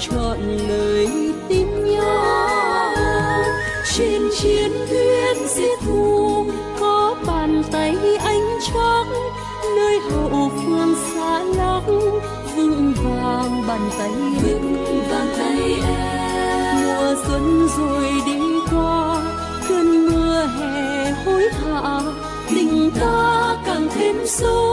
chọn lời tin nhau. Trên chiến tuyến giết thù có bàn tay ánh chắc. Nơi hậu phương xa lắc vững vàng bàn tay vững vàng tay em. Mùa xuân rồi đi qua cơn mưa hè hối hả. Tình ta càng thêm sâu